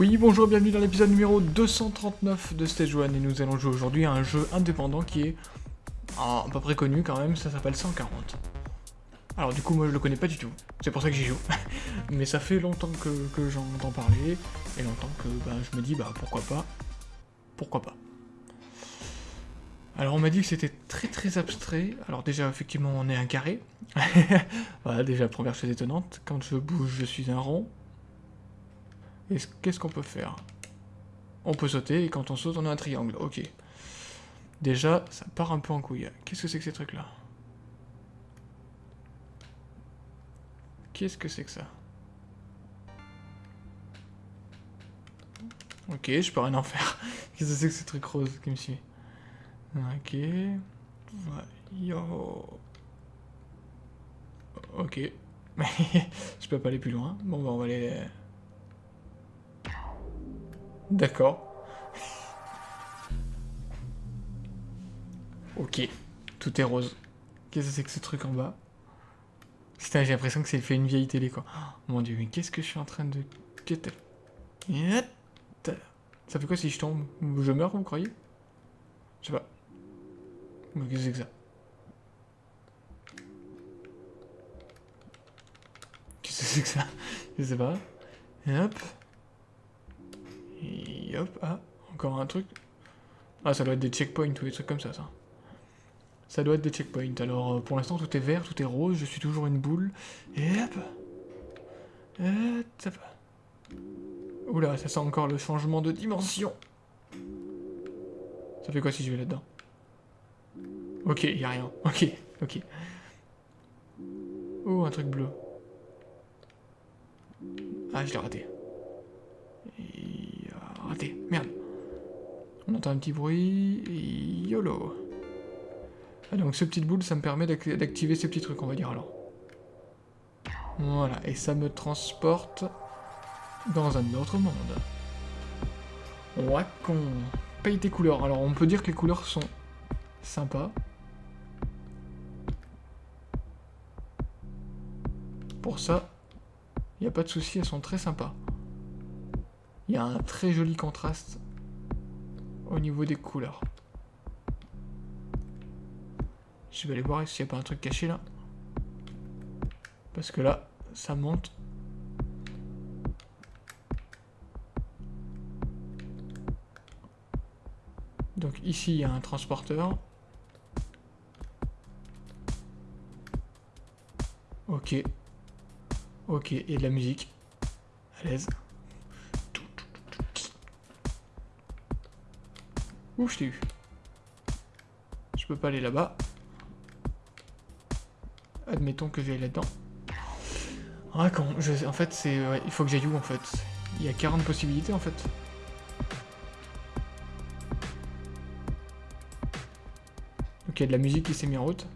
Oui, bonjour, bienvenue dans l'épisode numéro 239 de Stage 1 et nous allons jouer aujourd'hui à un jeu indépendant qui est à peu près connu quand même, ça s'appelle 140. Alors du coup moi je le connais pas du tout, c'est pour ça que j'y joue. Mais ça fait longtemps que, j'en entends parler, et longtemps que bah, je me dis bah pourquoi pas, pourquoi pas. Alors on m'a dit que c'était très très abstrait, alors déjà effectivement on est un carré, voilà déjà première chose étonnante, quand je bouge je suis un rond, Qu'est-ce qu'on peut faire? On peut sauter, et quand on saute, on a un triangle. Ok. Déjà, ça part un peu en couille. Qu'est-ce que c'est que ces trucs-là? Qu'est-ce que c'est que ça? Ok, je peux rien en faire. Qu'est-ce que c'est que ces trucs roses qui me suivent? Ok. Yo. Ok. je peux pas aller plus loin. Bon, bah on va aller... D'accord. ok. Tout est rose. Qu'est-ce que c'est que ce truc en bas? Putain, j'ai l'impression que c'est fait une vieille télé, quoi. Oh, mon dieu, mais qu'est-ce que je suis en train de... Ça fait quoi si je tombe? Je meurs, vous croyez? Je sais pas. Mais qu'est-ce que c'est Qu'est-ce que c'est que ça? Je sais pas. Et hop. Et hop, ah, encore un truc. Ah, ça doit être des checkpoints ou des trucs comme ça, ça. Ça doit être des checkpoints. Alors, euh, pour l'instant, tout est vert, tout est rose, je suis toujours une boule. Et hop Et va. Oula, ça sent encore le changement de dimension. Ça fait quoi si je vais là-dedans? Ok, y a rien. Ok, ok. Oh, un truc bleu. Ah, je l'ai raté. Raté, merde. On entend un petit bruit, YOLO. Ah, donc ce petit boule, ça me permet d'activer ces petits trucs, on va dire alors. Voilà, et ça me transporte dans un autre monde. Ouais, qu'on paye tes couleurs. Alors on peut dire que les couleurs sont sympas. Pour ça, il n'y a pas de souci, elles sont très sympas. Il y a un très joli contraste au niveau des couleurs. Je vais aller voir s'il n'y a pas un truc caché là. Parce que là, ça monte. Donc ici, il y a un transporteur. Ok. Ok, et de la musique. À l'aise. Ouh, je t'ai eu. Je peux pas aller là-bas. Admettons que j'aille là-dedans. Ah. En fait, c'est... il faut que j'aille où, en fait? Il y a 40 possibilités, en fait. Ok, de la musique qui s'est mise en route.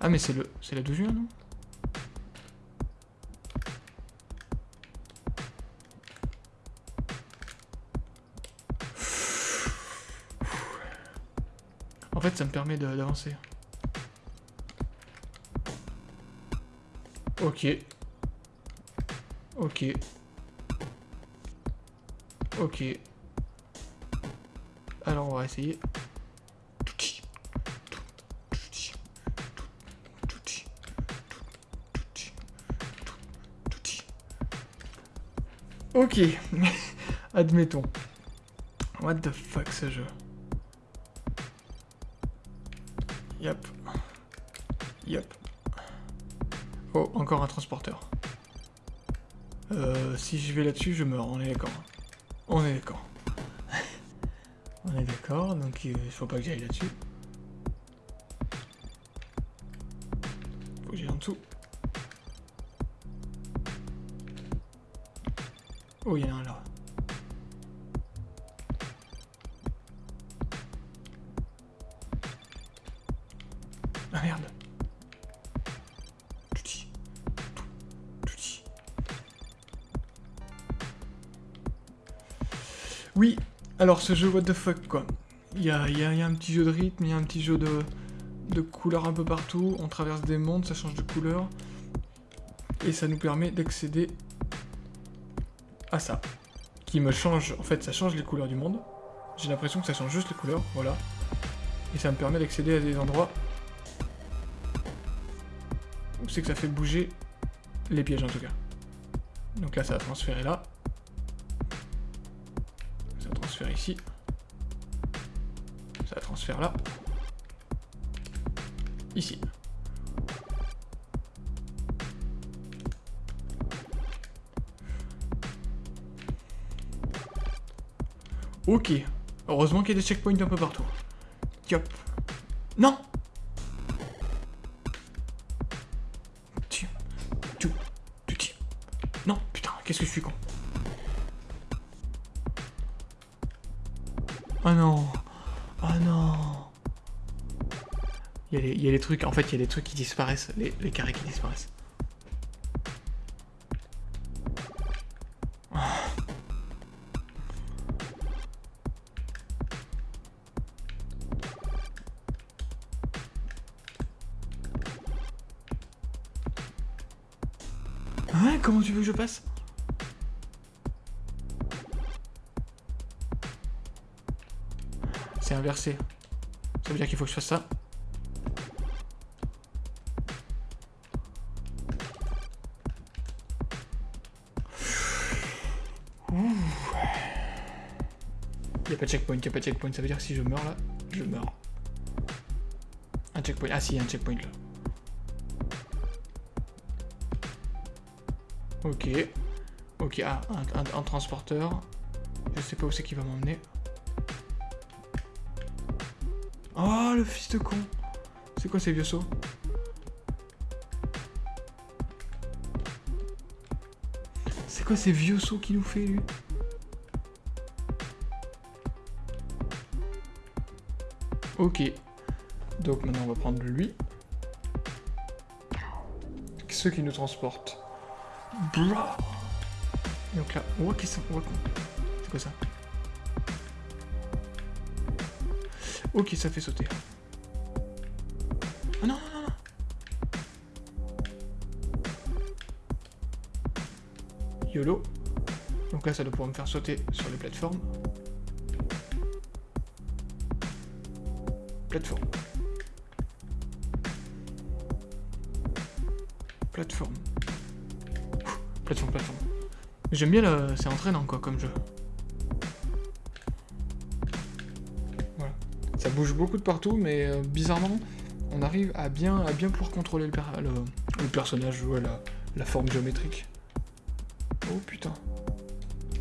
Ah, mais c'est le... C'est la 12 juin, non? En fait, ça me permet d'avancer. Ok. Ok. Ok. Alors, on va essayer. Ok. Admettons. What the fuck ce jeu? Yep. Yep. Oh, encore un transporteur. Euh, si je vais là-dessus, je meurs, on est d'accord. On est d'accord. on est d'accord, donc il faut pas que j'aille là-dessus. Faut que j'aille en dessous. Oh, il y en a un là. Ah merde. Oui, alors ce jeu what the fuck quoi. Il y a, y a- un petit jeu de rythme, il y a un petit jeu de, de couleurs un peu partout, on traverse des mondes, ça change de couleur. Et ça nous permet d'accéder à ça. Qui me change, en fait ça change les couleurs du monde. J'ai l'impression que ça change juste les couleurs, voilà. Et ça me permet d'accéder à des endroits où c'est que ça fait bouger les pièges en tout cas. Donc là ça va transférer là. Ça transfère ici. Ça transfère là. Ici. Ok. Heureusement qu'il y a des checkpoints un peu partout. Yop. Non. Non, putain, qu'est-ce que je suis con. Oh non. Oh non. Il y, a les, trucs, en fait, il y a les trucs qui disparaissent, les carrés qui disparaissent. C'est inversé. Ça veut dire qu'il faut que je fasse ça. Il a pas de checkpoint, il a pas de checkpoint. Ça veut dire que si je meurs là, je meurs. Un checkpoint. Ah si, un checkpoint là. Ok. Ok, ah, un, transporteur. Je sais pas où c'est qu'il va m'emmener. Oh, le fils de con C'est quoi ces vieux sauts? C'est quoi ces vieux sauts qu'il nous fait, lui? Ok. Donc maintenant, on va prendre lui. Ceux qui nous transportent. Donc là, oh, qu'est-ce que c'est C'est quoi ça Ok, ça fait sauter. Non, non, non, non. YOLO. Donc là, ça doit pouvoir me faire sauter sur les plateformes. Plateforme. Plateforme. Plateforme, plateforme. J'aime bien le... C'est entraînant, quoi, comme jeu. Voilà. Ça bouge beaucoup de partout, mais euh, bizarrement, on arrive à bien, à bien pouvoir contrôler le, le personnage, ouais, la, la forme géométrique. Oh putain.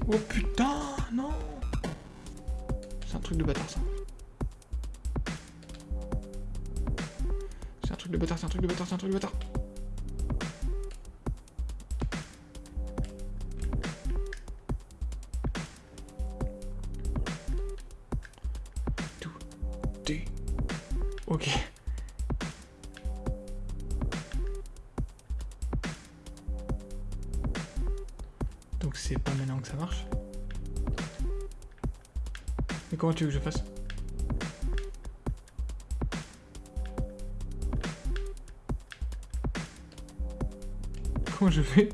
Oh putain, non C'est un truc de bâtard, ça. C'est un truc de bâtard, c'est un truc de bâtard, c'est un truc de bâtard. Comment tu veux que je fasse? Comment je fais?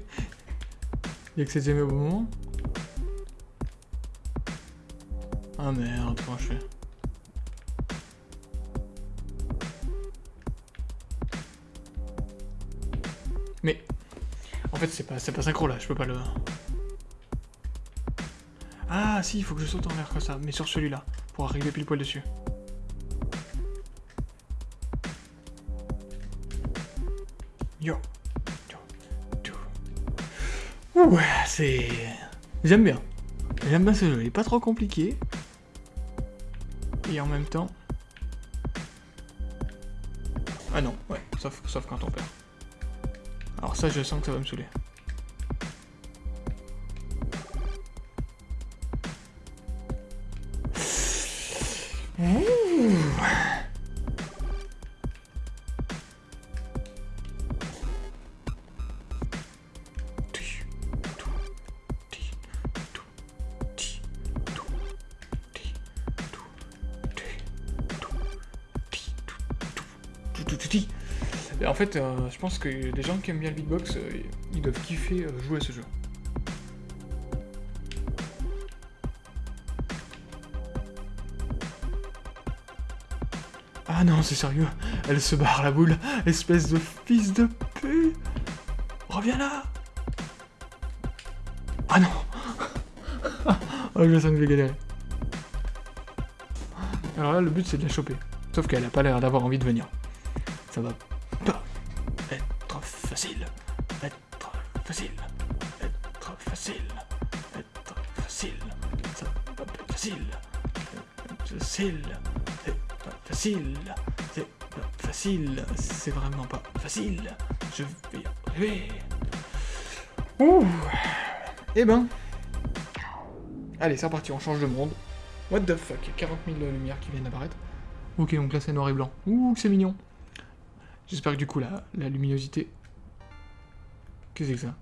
Il y a que c'est jamais au bon moment? Ah merde, comment je fais? Mais en fait c'est pas pas synchro là, je peux pas le. Ah si, il faut que je saute en l'air comme ça, mais sur celui-là, pour arriver pile poil dessus. Yo. Ouais, c'est. J'aime bien. J'aime bien ce jeu, il est pas trop compliqué. Et en même temps. Ah non, ouais, sauf, sauf quand on perd. Alors ça, je sens que ça va me saouler. Ouh. Et en fait, euh, je pense que les gens qui aiment bien le beatbox, euh, ils doivent kiffer euh, jouer à ce jeu. Ah non, c'est sérieux. Elle se barre la boule. Espèce de fils de pute. Reviens là. Ah non. oh, je sens que je vais galérer. Alors là, le but c'est de la choper. Sauf qu'elle a pas l'air d'avoir envie de venir. Ça va pas être facile. Être facile. Être facile. Être facile. Ça va pas être facile. Être facile. Facile. C'est facile. C'est vraiment pas facile. Je vais y arriver. Ouh. Eh ben. Allez, c'est reparti, on change de monde. What the fuck, 40 000 lumières qui viennent d'apparaître. Ok, donc là c'est noir et blanc. Ouh, c'est mignon. J'espère que du coup la, luminosité... Qu'est-ce que c'est que ça?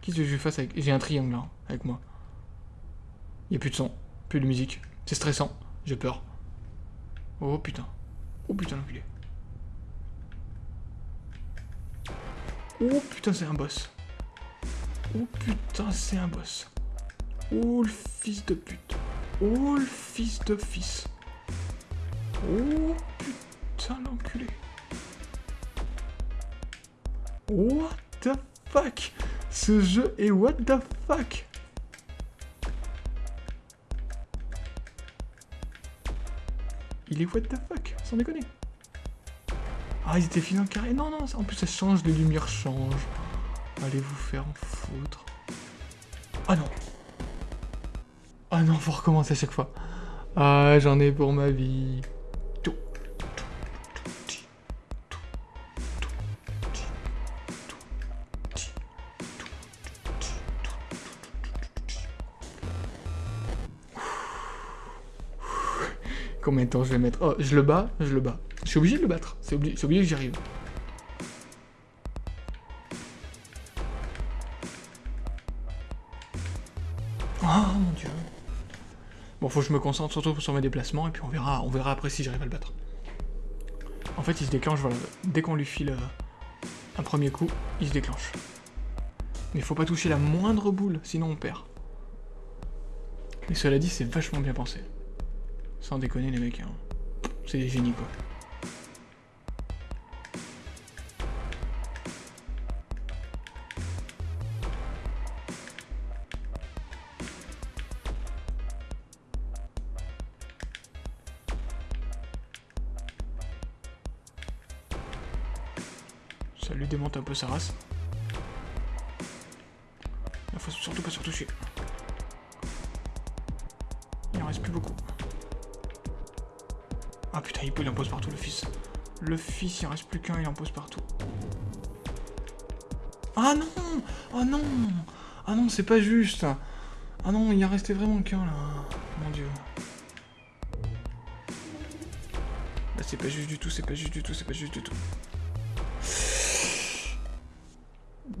Qu'est-ce que je fasse avec... J'ai un triangle là, avec moi. Il a plus de son, plus de musique. C'est stressant, j'ai peur. Oh putain. Oh putain l'enculé. Oh putain c'est un boss. Oh putain c'est un boss. Oh le fils de pute. Oh le fils de fils. Oh putain l'enculé. What the fuck? Ce jeu est what the fuck? Il est what the fuck, sans déconner. Ah, ils étaient finis carré. Non, non, en plus ça change, les lumières changent. Allez vous faire en foutre. Ah non. Ah non, faut recommencer à chaque fois. Ah, j'en ai pour ma vie. Combien de temps je vais mettre Oh, je le bats, je le bats. Je suis obligé de le battre. C'est obligé, que j'y arrive. Oh mon dieu. Bon, faut que je me concentre surtout sur mes déplacements et puis on verra, on verra après si j'arrive à le battre. En fait, il se déclenche, voilà. Dès qu'on lui file euh, un premier coup, il se déclenche. Mais faut pas toucher la moindre boule, sinon on perd. Et cela dit, c'est vachement bien pensé. Sans déconner les mecs, hein. c'est des génies quoi. Ça lui démonte un peu sa race. Il faut surtout pas se retoucher. Il en reste plus beaucoup. Ah putain, il, en pose partout le fils. Le fils, il en reste plus qu'un, il en pose partout. Ah non Ah non Ah non, c'est pas juste Ah non, il en restait vraiment qu'un là. Mon dieu. Là, c'est pas juste du tout, c'est pas juste du tout, c'est pas juste du tout.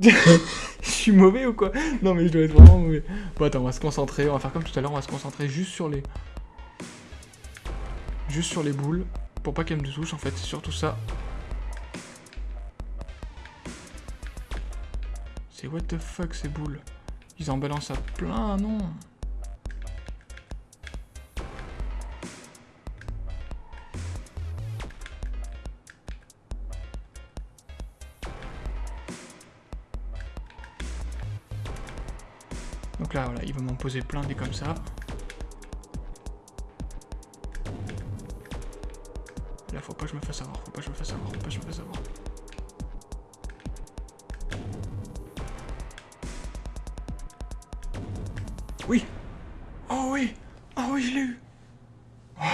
je suis mauvais ou quoi? Non mais je dois être vraiment mauvais. Bon attends, on va se concentrer, on va faire comme tout à l'heure, on va se concentrer juste sur les... Juste sur les boules, pour pas qu'elles me touchent en fait, c'est surtout ça. C'est what the fuck ces boules? Ils en balancent à plein, non? Donc là, voilà, il va m'en poser plein des comme ça. Je me fasse avoir, faut pas je me fasse avoir, faut pas je me fasse avoir. Oui Oh oui Oh oui, je l'ai eu oh.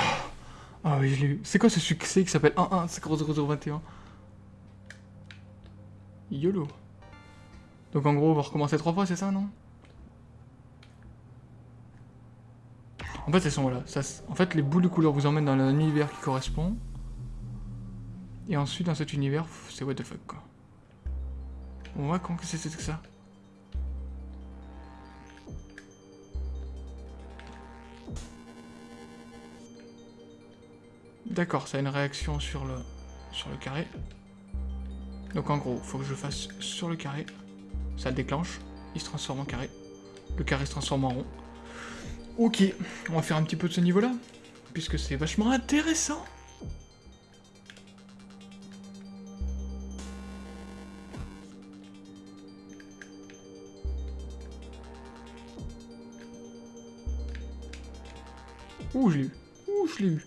Ah oui, je l'ai eu. C'est quoi ce succès qui s'appelle 11-0021 YOLO. Donc en gros, on va recommencer trois fois, c'est ça, non? En fait, elles sont là. Ça, en fait, les boules de couleur vous emmènent dans un univers qui correspond. Et ensuite, dans cet univers, c'est what the fuck, quoi. On voit comment que c'est que ça D'accord, ça a une réaction sur le... sur le carré. Donc en gros, faut que je fasse sur le carré. Ça déclenche, il se transforme en carré. Le carré se transforme en rond. Ok, on va faire un petit peu de ce niveau-là, puisque c'est vachement intéressant. Ouh, je l'ai eu? Ouh, je l'ai eu?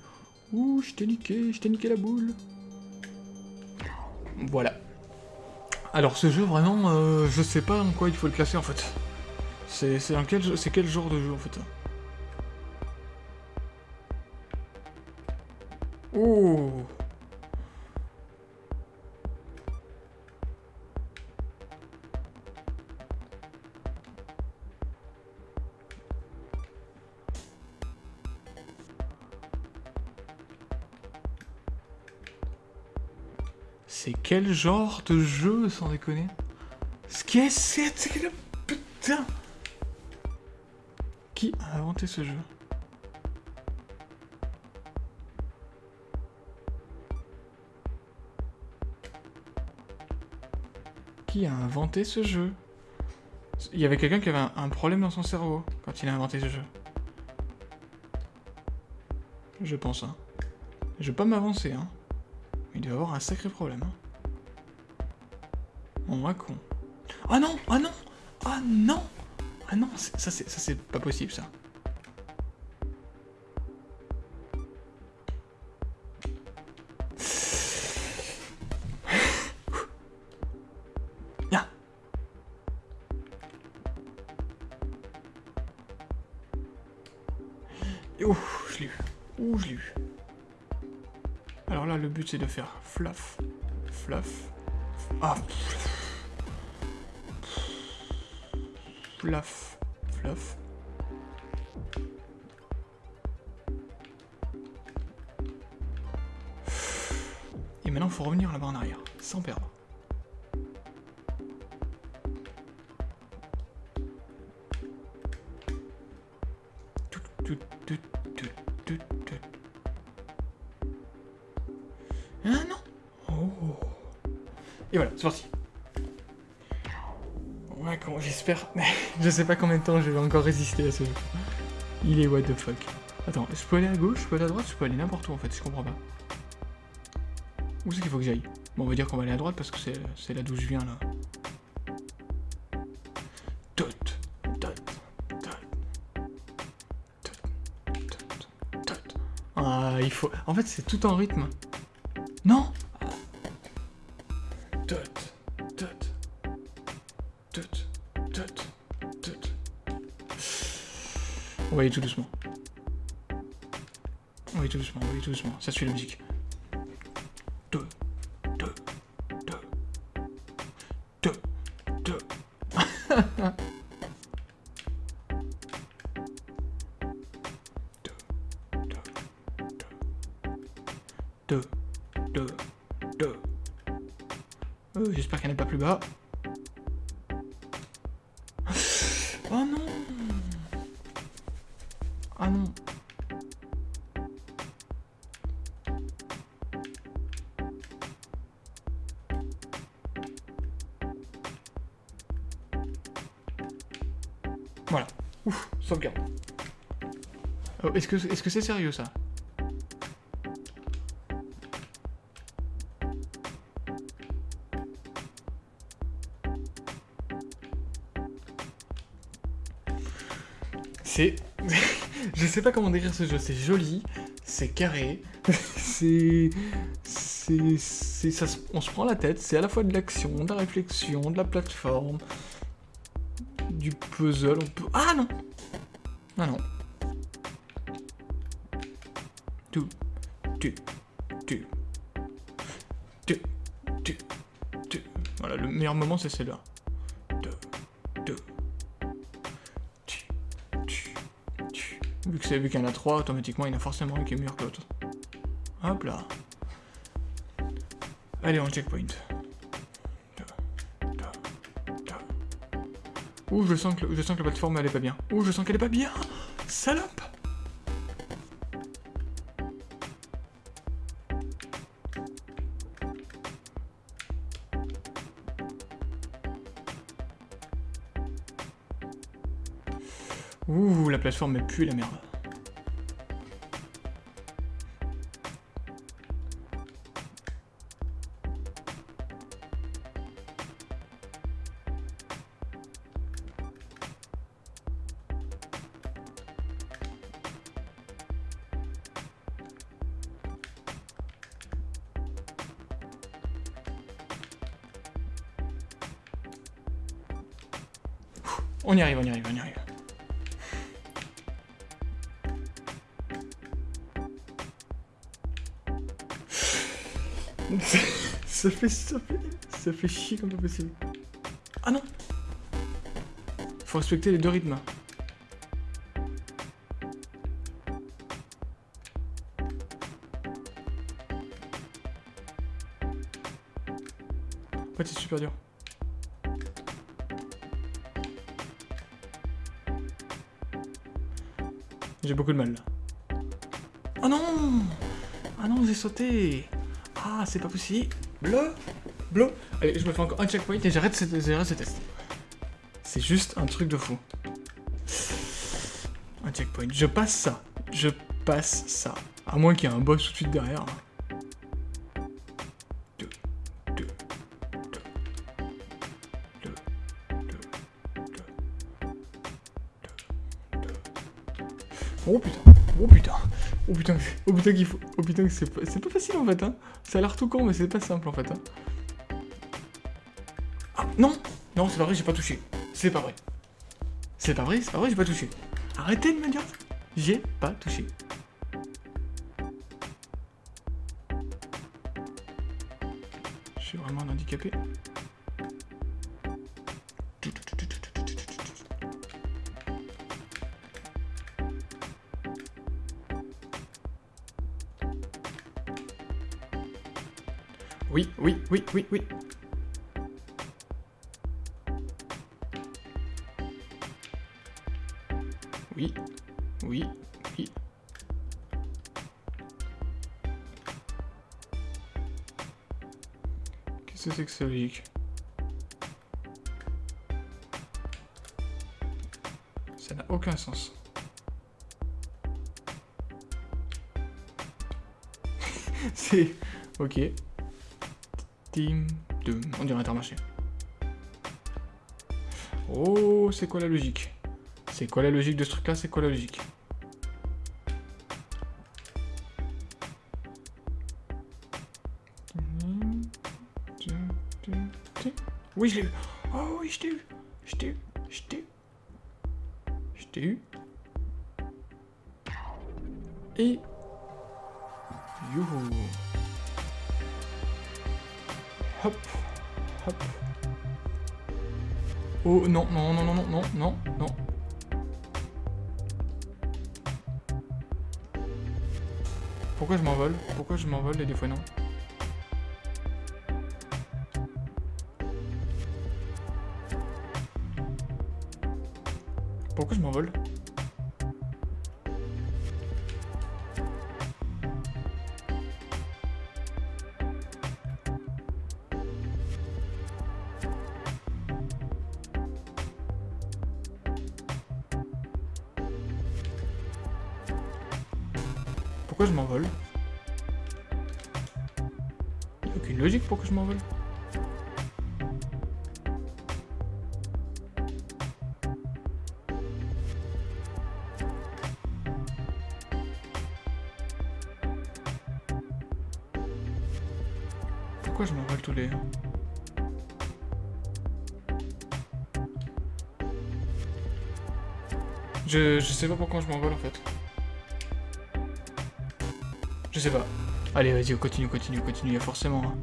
Ouh, je t'ai niqué, je t'ai niqué la boule. Voilà. Alors ce jeu, vraiment, euh, je sais pas en quoi il faut le classer en fait. C'est quel, quel genre de jeu en fait? Oh genre de jeu, sans déconner? Ce qu'est-ce que c'est Putain Qui a inventé ce jeu? Qui a inventé ce jeu? Il y avait quelqu'un qui avait un, problème dans son cerveau quand il a inventé ce jeu. Je pense, hein. Je vais pas m'avancer, hein. Il doit avoir un sacré problème. Hein. On va con. Ah non Ah non Ah non Ah non Ça c'est pas possible ça. Ouh, je l'ai eu. Ouh, je l'ai eu. Alors là, le but c'est de faire fluff, fluff, ah, fluff, fluff. Et maintenant, il faut revenir là-bas en arrière, sans perdre. Ah non Oh Et voilà, c'est parti. J'espère... je sais pas combien de temps je vais encore résister à ce jeu. Il est what the fuck. Attends, je peux aller à gauche, je peux aller à droite, je peux aller n'importe où en fait, je comprends pas. Où c'est qu'il faut que j'aille? Bon, on va dire qu'on va aller à droite parce que c'est là d'où je viens là. Tot, tot, tot, Ah, il faut... En fait, c'est tout en rythme. Va tout doucement. On tout doucement, on tout doucement. Ça suit la musique. Deux, deux, deux, deux, deux. deux, deux. 2, 2. Euh, J'espère qu'elle n'est pas plus bas. Voilà. Ouf, sauvegarde. Oh, Est-ce que c'est -ce c'est sérieux ça? C'est... je sais pas comment décrire ce jeu, c'est joli, c'est carré, c'est... C'est... On se prend la tête, c'est à la fois de l'action, de la réflexion, de la plateforme, du puzzle, on peut... Ah non Ah non. Tu, tu, tu. Voilà, le meilleur moment c'est celui-là. Vu que c'est vu qu'il y en a trois, automatiquement il y en a forcément un qui est meilleur que l'autre. Hop là. Allez, on checkpoint. Ouh, je sens que, je sens que la plateforme, elle est pas bien. Ouh, je sens qu'elle est pas bien Salope Ouh, la plateforme est pue la merde. On y arrive, on y arrive, on y arrive. ça fait, ça fait, ça fait chier comme pas possible. Ah non Faut respecter les deux rythmes. En fait, c'est super dur. J'ai beaucoup de mal. Oh non Ah non, j'ai sauté Ah, c'est pas possible Bleu Bleu Allez, je me fais encore un checkpoint et j'arrête ce, ce test. C'est juste un truc de fou. Un checkpoint. Je passe ça. Je passe ça. À moins qu'il y ait un boss tout de suite derrière. Oh putain, oh putain, oh putain, oh putain qu'il faut, oh putain que c'est pas, pas facile en fait hein. Ça a l'air tout con mais c'est pas simple en fait hein. Ah non, non c'est pas vrai j'ai pas touché, c'est pas vrai. C'est pas vrai, c'est pas vrai j'ai pas touché. Arrêtez de me dire j'ai pas touché. Je suis vraiment un handicapé. Oui, oui, oui, oui, oui. Oui, oui, oui. Qu'est-ce que c'est que ça logique Ça n'a aucun sens. c'est... Ok. 2. On dirait Intermarché. Oh, c'est quoi la logique? C'est quoi la logique de ce truc-là? C'est quoi la logique? Oui, je l'ai eu. Oh oui, je t'ai eu. Je t'ai eu. Je t'ai eu. Je t'ai eu. Et... Youhou. Hop. Hop. Oh non, non, non, non, non, non, non, non. Pourquoi je m'envole? Pourquoi je m'envole et des fois non? Pourquoi je m'envole? Logique pourquoi je m'envole. Pourquoi je m'envole tous les... Je, je sais pas pourquoi je m'envole en fait. Je sais pas. Allez, vas-y, continue, continue, continue, forcément. Hein.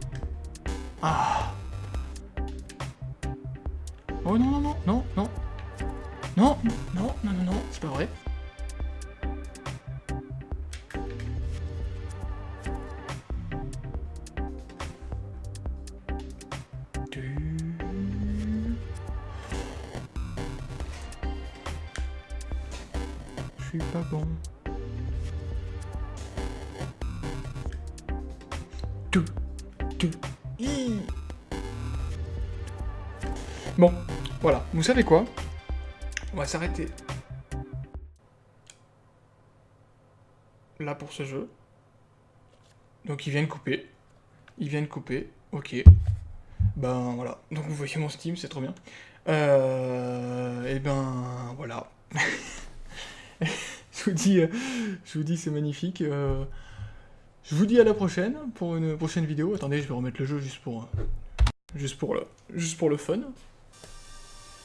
Ah Oh non, non, non, non, non. Non, non, non, non, non, c'est pas vrai. Vous savez quoi? On va s'arrêter là pour ce jeu. Donc ils viennent couper. Ils viennent couper. Ok. Ben voilà. Donc vous voyez mon Steam, c'est trop bien. Et ben voilà. je vous dis, euh, je vous dis c'est magnifique. Euh, je vous dis à la prochaine pour une prochaine vidéo. Attendez, je vais remettre le jeu juste pour, juste pour, le, juste pour le fun.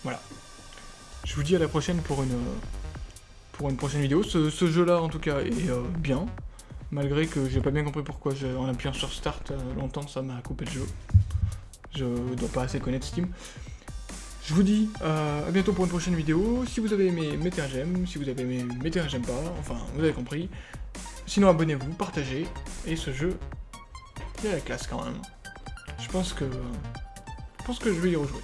Voilà. Je vous dis à la prochaine pour une, pour une prochaine vidéo. Ce, jeu-là, en tout cas, est euh, bien. Malgré que j'ai pas bien compris pourquoi, en appuyant sur Start euh, longtemps, ça m'a coupé le jeu. Je dois pas assez connaître Steam. Je vous dis euh, à bientôt pour une prochaine vidéo. Si vous avez aimé, mettez un j'aime. Si vous avez aimé, mettez un j'aime pas. Enfin, vous avez compris. Sinon, abonnez-vous, partagez. Et ce jeu, il a la classe quand même. Je pense que... Je pense que je vais y rejouer.